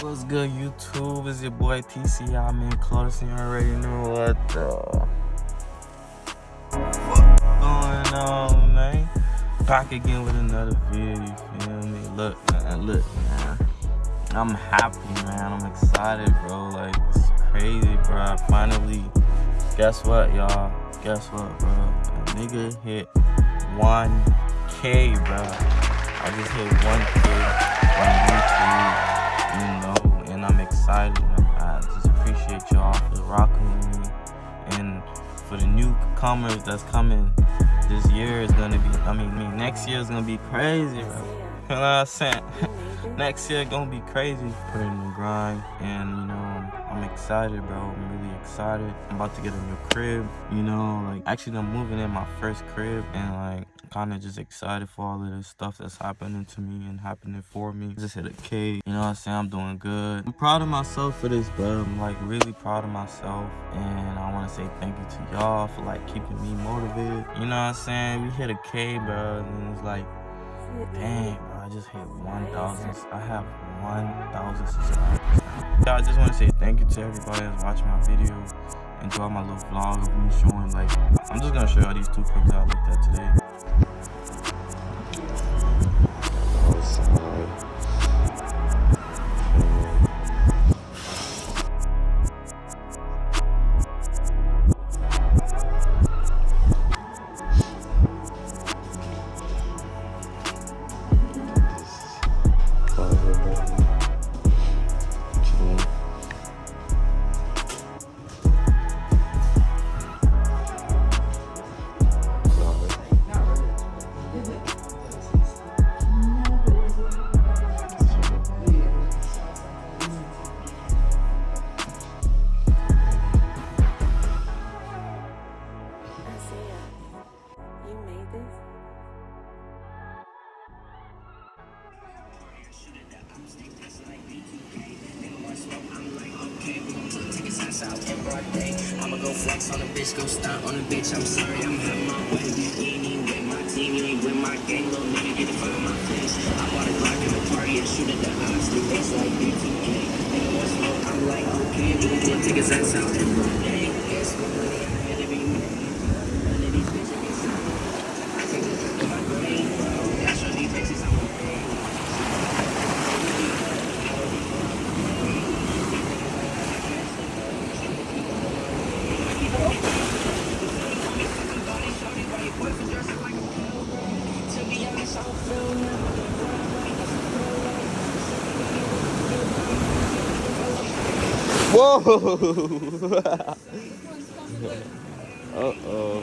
What's good, YouTube? It's your boy TC. I'm in close, and you already know what the fuck going on, man. Back again with another video, you feel me? Look, man, look, man. I'm happy, man. I'm excited, bro. Like, it's crazy, bro. I Finally, guess what, y'all? Guess what, bro? A nigga hit 1K, bro. I just hit 1K on YouTube excited. I just appreciate y'all for rocking with me. And for the newcomers that's coming, this year is gonna be, I mean, I mean next year is gonna be crazy, bro. You know what I'm saying? next year gonna be crazy. Put in the grind, and you know, I'm excited, bro. I'm really excited. I'm about to get a new crib, you know, like actually I'm moving in my first crib, and like kind of just excited for all of this stuff that's happening to me and happening for me. Just hit a K, you know what I'm saying? I'm doing good. I'm proud of myself for this, bro. I'm like really proud of myself. And I want to say thank you to y'all for like keeping me motivated. You know what I'm saying? We hit a K, bro. And it's like, dang, bro. I just hit 1,000. I have 1,000 subscribers. I just want to say thank you to everybody that's watching my video. Enjoy my little vlog of me showing like, I'm just going to show y'all these two clips I looked at today. I'ma go flex on a bitch, go stunt on a bitch. I'm sorry, I'm having my way. You ain't with my team, you ain't with my gang, little nigga, get it from my face. I bought a Glock in the party and shoot at the odds. The face like B2K. Nigga, what's smoke? I'm like, okay, can take his ass out and run. Whoa! Uh-oh.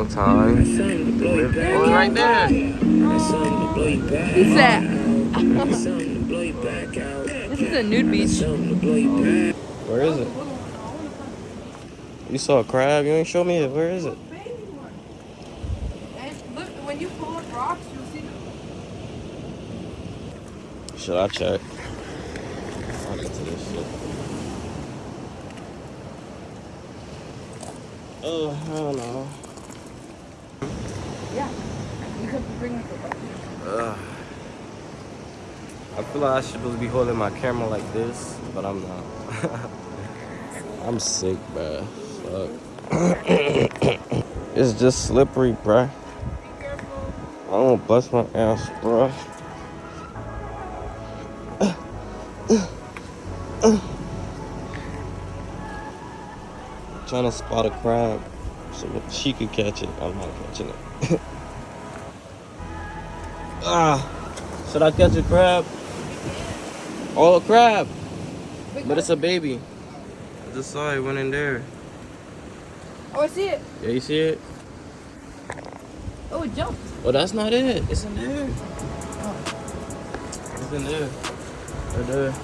long time. Oh, right there. Who's that? this is a nude beach. Where is it? You saw a crab? You ain't show me it. Where is it? Should I check? into this shit. Oh, hell no. Yeah. You could bring it. Uh. I feel like I should be holding my camera like this, but I'm not. I'm sick, bruh. Fuck. it's just slippery, bruh. I don't bust my ass, bruh. Trying to spot a crab so that she could catch it. I'm not catching it. ah, should I catch a crab? Oh, a crab. But it's a baby. I just saw it went in there. Oh, I see it. Yeah, you see it? Oh, it jumped. Oh, that's not it. It's in there. It's in there. Right there.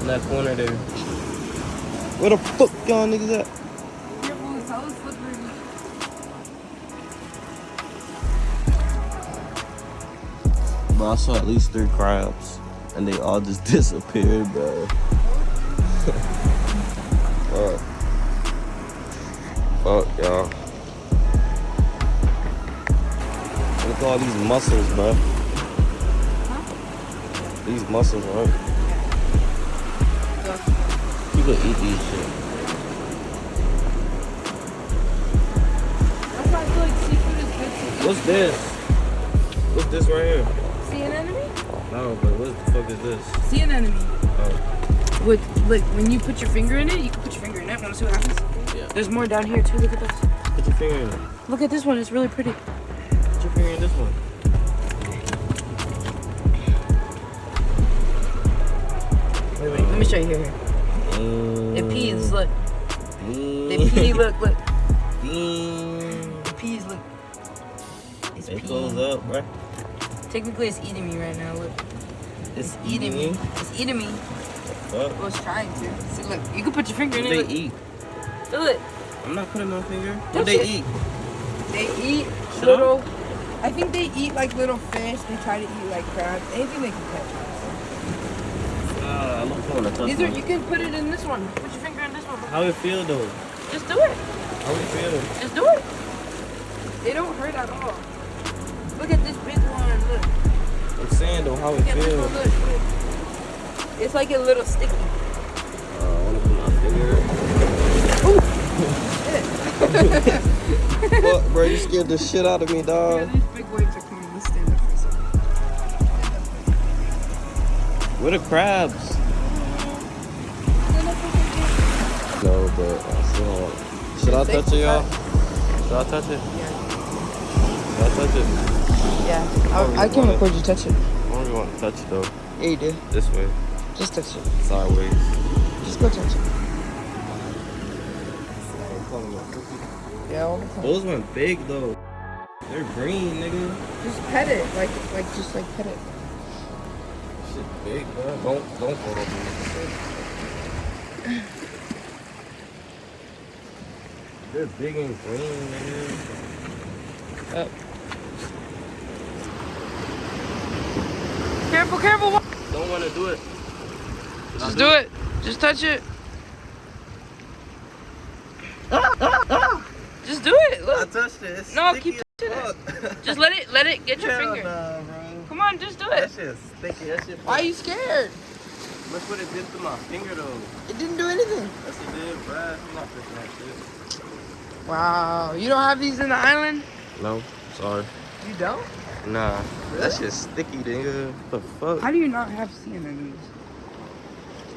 In that corner there. Where the fuck y'all niggas at? Bro, I saw at least three crabs. And they all just disappeared, bro. Fuck. Fuck, y'all. Look at all these mussels, bro. These mussels, You People eat these shit. That's why I feel like seafood is good to eat. What's this? What's this right here? Sea anemone? No, but what the fuck is this? Sea anemone. Oh, Look, look, when you put your finger in it, you can put your finger in it. Want to see what happens? yeah. There's more down here too. Look at this. Put your finger in it. Look at this one. It's really pretty. Put your finger in this one. Wait, wait. Let me show you here. here. Mm. The peas, look. Mm. The pea, look, look. Mm. The peas, look. It's It goes up, bro. Technically, it's eating me right now. Look, It's eating me. It's eating me. Fuck. Well, it's trying to. See, look. You can put your finger in What it. they eat? Do it. I'm not putting my finger. What they eat? They eat Shut little. I think they eat like little fish. They try to eat like crabs. Anything they can catch. Uh, I don't want to touch These are. You can put it in this one. Put your finger in this one. How it feel though? Just do it. How it feel? Just do it. They don't hurt at all. Look at this big one. Look. I'm saying though, how it Look at this feel? one. Look. look. It's like a little sticky. Uh, I want to put my finger. Fuck, bro, you scared the shit out of me, Yeah, dog. these big waves are coming. Let's stand up for a second. Where the crabs? No, but I still. Should I touch it, y'all? Should I touch it? Yeah. Touch it? Yeah. I, I can want it? record you touch it. I don't really want to touch it though. Yeah, you do. This way, Just touch it. sideways. Just go touch it. Yeah, all the time. Those went big though. They're green, nigga. Just pet it, like, like, just like pet it. Shit big, bro. Don't don't over me. They're big and green, nigga. Up. Careful, careful. Don't want to do it. Should I Just do it. Just touch it. Just do it. I touched it. It's No, sticky keep as touching fuck. Just let it, let it get your Hell finger. nah, bro. Come on, just do it. That it. shit's sticky. That shit. Why are you scared? Look what it did to my finger though. It didn't do anything. That's what it did, bro. I'm not touching that shit. Wow. You don't have these in the island? No, sorry. You don't? Nah, that shit's sticky, nigga. What the fuck? How do you not have sea anemones?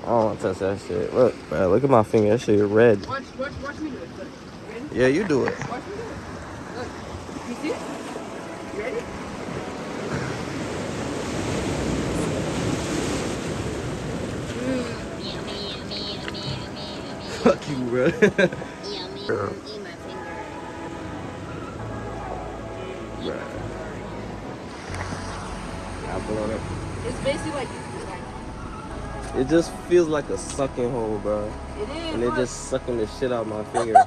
I don't want to touch that shit. Look, bro, look at my finger. That shit red. Watch, watch, watch me do it. Ready? Yeah, you do it. Watch me do it. Look. You see it? You ready? Fuck you, bro. Yummy. It just feels like a sucking hole, bro. it is. And it look. just sucking the shit out of my finger.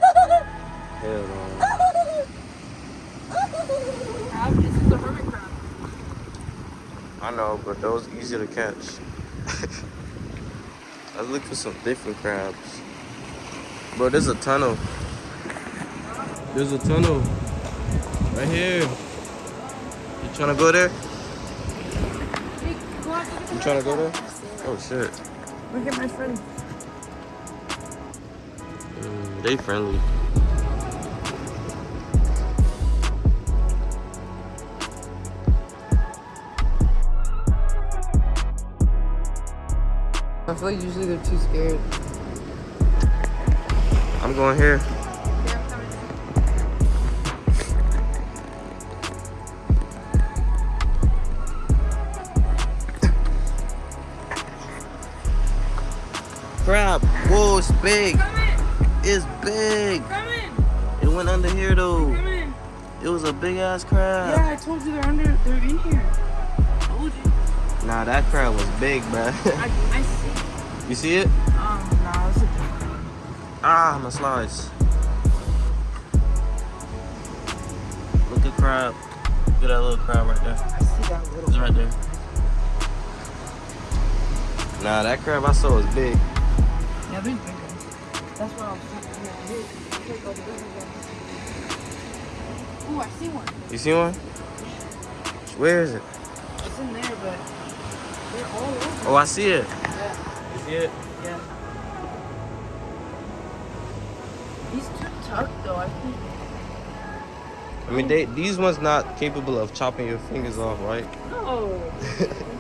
Hell no. Crab, this is a hermit crab. I know, but those easy to catch. I look for some different crabs. Bro, there's a tunnel. There's a tunnel. Right here. You trying to go there? Hey, watch, look at the You trying to go there? Oh shit. Look at my friend. Mm, they friendly. I feel like usually they're too scared. I'm going here. Crap. Whoa, it's big. It's big. It went under here though. It was a big ass crab. Yeah, I told you they're under, they're in here. Told you. Nah, that crab was big, bruh. I, I see. you see it? Um, nah, it's a Ah, my slides. Look at crab. Look at that little crab right there. I see that little. It's right there. Nah, that crab I saw was big. Yeah, there's big ones. That's what I was thinking. Yeah, here, take all the big ones. Ooh, I see one. You see one? Where is it? It's in there, but they're all over. Oh, I see it. Yeah, You see it? yeah. He's too tucked though, I think. I mean, they these ones not capable of chopping your fingers off, right? No.